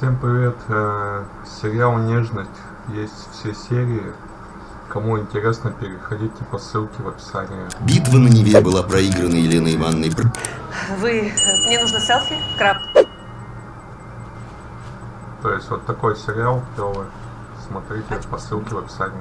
Всем привет! Э, сериал «Нежность» есть все серии. Кому интересно, переходите по ссылке в описании. Битва на Неве была проиграна Еленой Ивановной. Вы... Мне нужно селфи, краб. То есть вот такой сериал клевый. Смотрите по ссылке в описании.